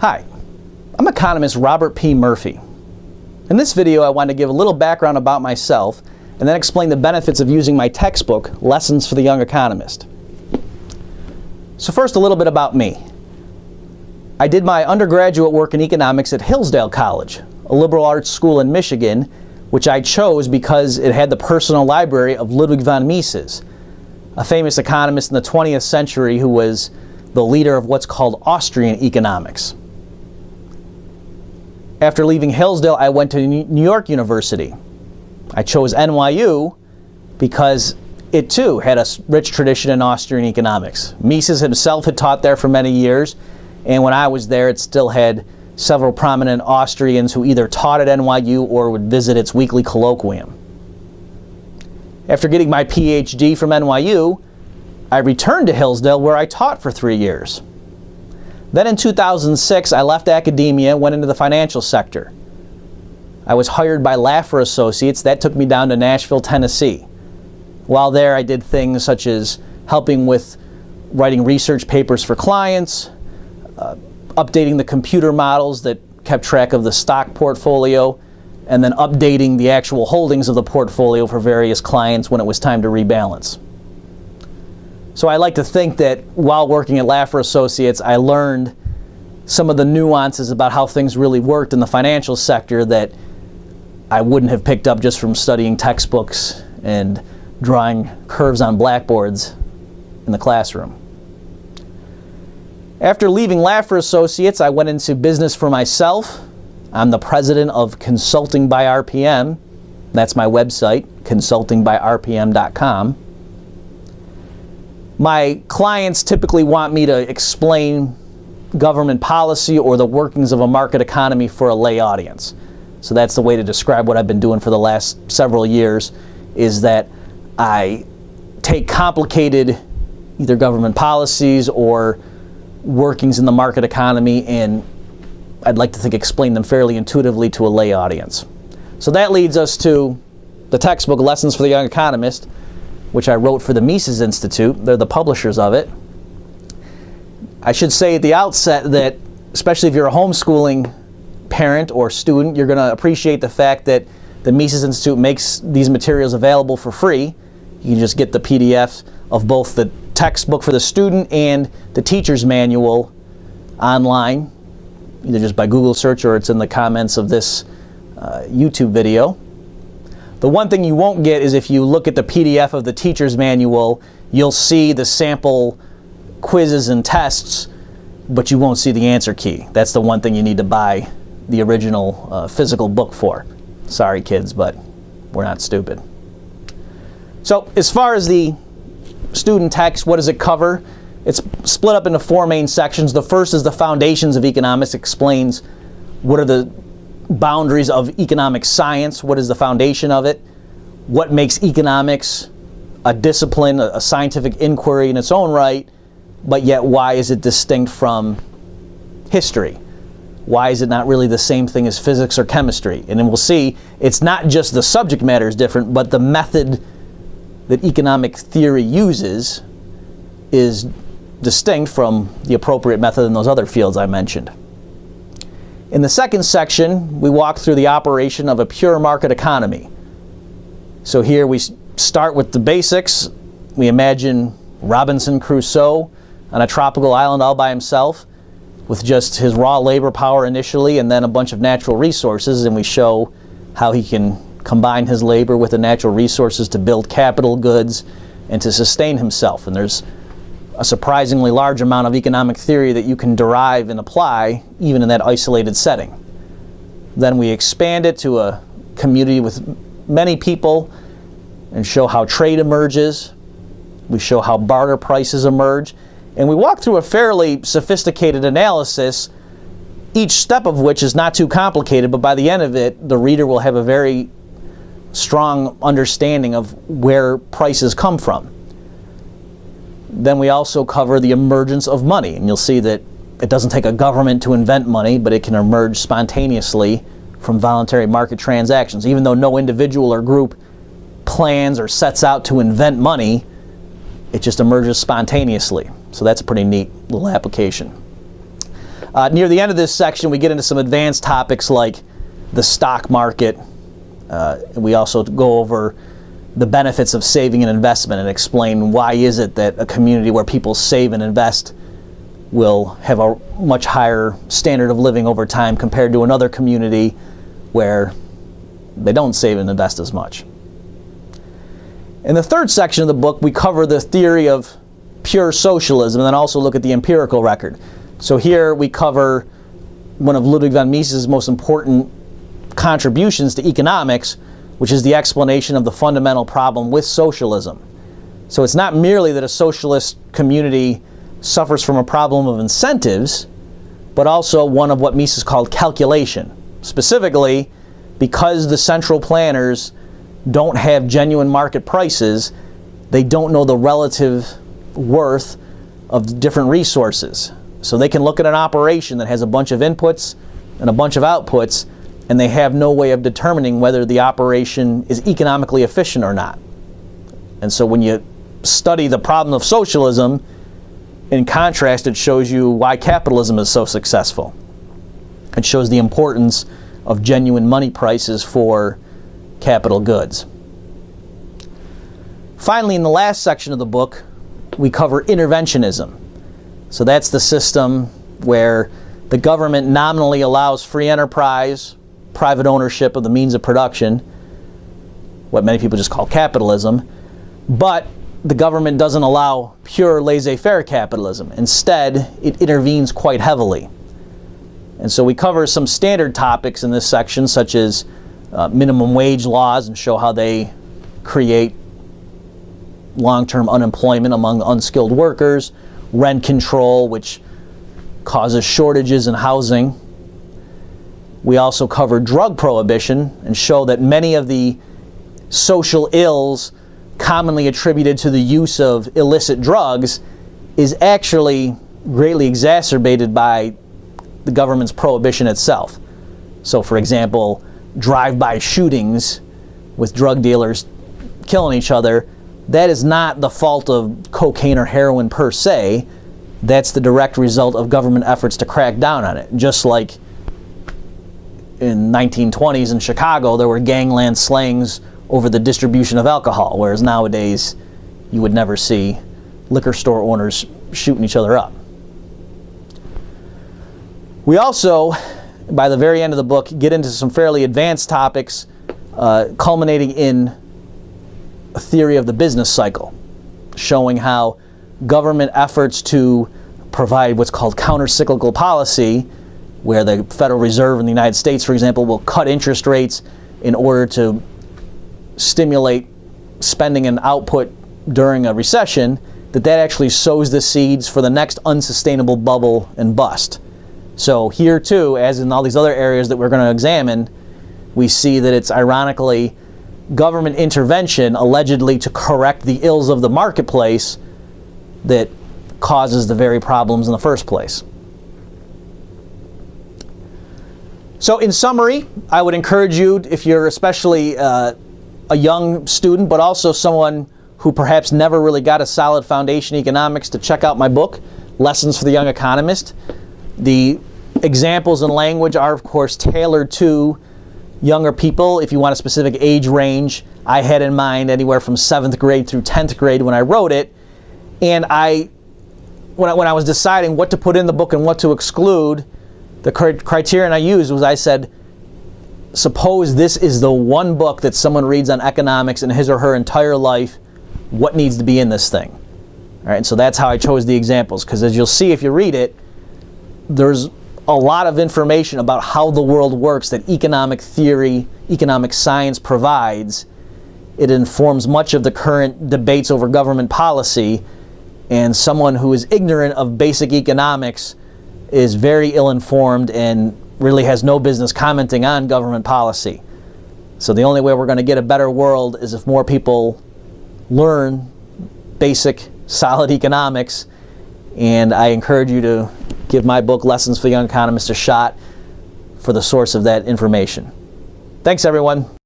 Hi, I'm economist Robert P. Murphy. In this video I want to give a little background about myself and then explain the benefits of using my textbook, Lessons for the Young Economist. So first a little bit about me. I did my undergraduate work in economics at Hillsdale College, a liberal arts school in Michigan, which I chose because it had the personal library of Ludwig von Mises, a famous economist in the 20th century who was the leader of what's called Austrian economics. After leaving Hillsdale, I went to New York University. I chose NYU because it too had a rich tradition in Austrian economics. Mises himself had taught there for many years, and when I was there, it still had several prominent Austrians who either taught at NYU or would visit its weekly colloquium. After getting my PhD from NYU, I returned to Hillsdale where I taught for three years. Then in 2006, I left academia and went into the financial sector. I was hired by Laffer Associates. That took me down to Nashville, Tennessee. While there, I did things such as helping with writing research papers for clients, uh, updating the computer models that kept track of the stock portfolio, and then updating the actual holdings of the portfolio for various clients when it was time to rebalance. So I like to think that while working at Laffer Associates, I learned some of the nuances about how things really worked in the financial sector that I wouldn't have picked up just from studying textbooks and drawing curves on blackboards in the classroom. After leaving Laffer Associates, I went into business for myself. I'm the president of Consulting by RPM. That's my website, consultingbyrpm.com my clients typically want me to explain government policy or the workings of a market economy for a lay audience. So that's the way to describe what I've been doing for the last several years is that I take complicated either government policies or workings in the market economy and I'd like to think explain them fairly intuitively to a lay audience. So that leads us to the textbook Lessons for the Young Economist, which I wrote for the Mises Institute. They're the publishers of it. I should say at the outset that, especially if you're a homeschooling parent or student, you're going to appreciate the fact that the Mises Institute makes these materials available for free. You can just get the PDF of both the textbook for the student and the teacher's manual online, either just by Google search or it's in the comments of this uh, YouTube video. The one thing you won't get is if you look at the PDF of the teacher's manual, you'll see the sample quizzes and tests, but you won't see the answer key. That's the one thing you need to buy the original uh, physical book for. Sorry kids, but we're not stupid. So as far as the student text, what does it cover? It's split up into four main sections. The first is the foundations of economics, explains what are the boundaries of economic science. What is the foundation of it? What makes economics a discipline, a, scientific inquiry in its own right, but yet why is it distinct from history? Why is it not really the same thing as physics or chemistry? And then we'll see it's not just the subject matter is different, but the method that economic theory uses is distinct from the appropriate method in those other fields I mentioned. In the second section, we walk through the operation of a pure market economy. So here we start with the basics. We imagine Robinson Crusoe on a tropical island all by himself with just his raw labor power initially and then a bunch of natural resources and we show how he can combine his labor with the natural resources to build capital goods and to sustain himself. And there's a surprisingly large amount of economic theory that you can derive and apply even in that isolated setting. Then we expand it to a community with many people and show how trade emerges. We show how barter prices emerge. And we walk through a fairly sophisticated analysis, each step of which is not too complicated, but by the end of it, the reader will have a very strong understanding of where prices come from. Then we also cover the emergence of money, and you'll see that it doesn't take a government to invent money, but it can emerge spontaneously from voluntary market transactions. Even though no individual or group plans or sets out to invent money, it just emerges spontaneously. So that's a pretty neat little application. Uh, near the end of this section, we get into some advanced topics like the stock market. Uh, we also go over the benefits of saving and investment and explain why is it that a community where people save and invest will have a much higher standard of living over time compared to another community where they don't save and invest as much. In the third section of the book, we cover the theory of pure socialism and then also look at the empirical record. So here we cover one of Ludwig von Mises' most important contributions to economics, which is the explanation of the fundamental problem with socialism. So it's not merely that a socialist community suffers from a problem of incentives, but also one of what Mises called calculation. Specifically, because the central planners don't have genuine market prices, they don't know the relative worth of different resources. So they can look at an operation that has a bunch of inputs and a bunch of outputs, and they have no way of determining whether the operation is economically efficient or not. And so when you study the problem of socialism, in contrast, it shows you why capitalism is so successful. It shows the importance of genuine money prices for capital goods. Finally, in the last section of the book, we cover interventionism. So that's the system where the government nominally allows free enterprise, private ownership of the means of production, what many people just call capitalism, but the government doesn't allow pure laissez-faire capitalism. Instead, it intervenes quite heavily. And so we cover some standard topics in this section, such as uh, minimum wage laws, and show how they create long-term unemployment among unskilled workers, rent control, which causes shortages in housing. We also cover drug prohibition and show that many of the social ills commonly attributed to the use of illicit drugs is actually greatly exacerbated by the government's prohibition itself. So for example, drive-by shootings with drug dealers killing each other, that is not the fault of cocaine or heroin per se. That's the direct result of government efforts to crack down on it. Just like in 1920s in Chicago, there were gangland slangs over the distribution of alcohol, whereas nowadays you would never see liquor store owners shooting each other up. We also, by the very end of the book, get into some fairly advanced topics, uh, culminating in a theory of the business cycle, showing how government efforts to provide what's called counter-cyclical policy, where the Federal Reserve in the United States, for example, will cut interest rates in order to stimulate spending and output during a recession, that that actually sows the seeds for the next unsustainable bubble and bust. So here too, as in all these other areas that we're going to examine, we see that it's ironically government intervention allegedly to correct the ills of the marketplace that causes the very problems in the first place. So in summary, I would encourage you, if you're especially uh, a young student, but also someone who perhaps never really got a solid foundation in economics to check out my book, Lessons for the Young Economist. The examples and language are, of course, tailored to younger people. If you want a specific age range, I had in mind anywhere from 7th grade through 10th grade when I wrote it. And I, when I, when I was deciding what to put in the book and what to exclude, the criterion I used was I said, suppose this is the one book that someone reads on economics in his or her entire life, what needs to be in this thing? All right, so that's how I chose the examples, because as you'll see if you read it, there's a lot of information about how the world works that economic theory, economic science provides. It informs much of the current debates over government policy, and someone who is ignorant of basic economics is very ill-informed and really has no business commenting on government policy. So the only way we're going to get a better world is if more people learn basic, solid economics. And I encourage you to give my book, Lessons for Young Economists a shot for the source of that information. Thanks, everyone.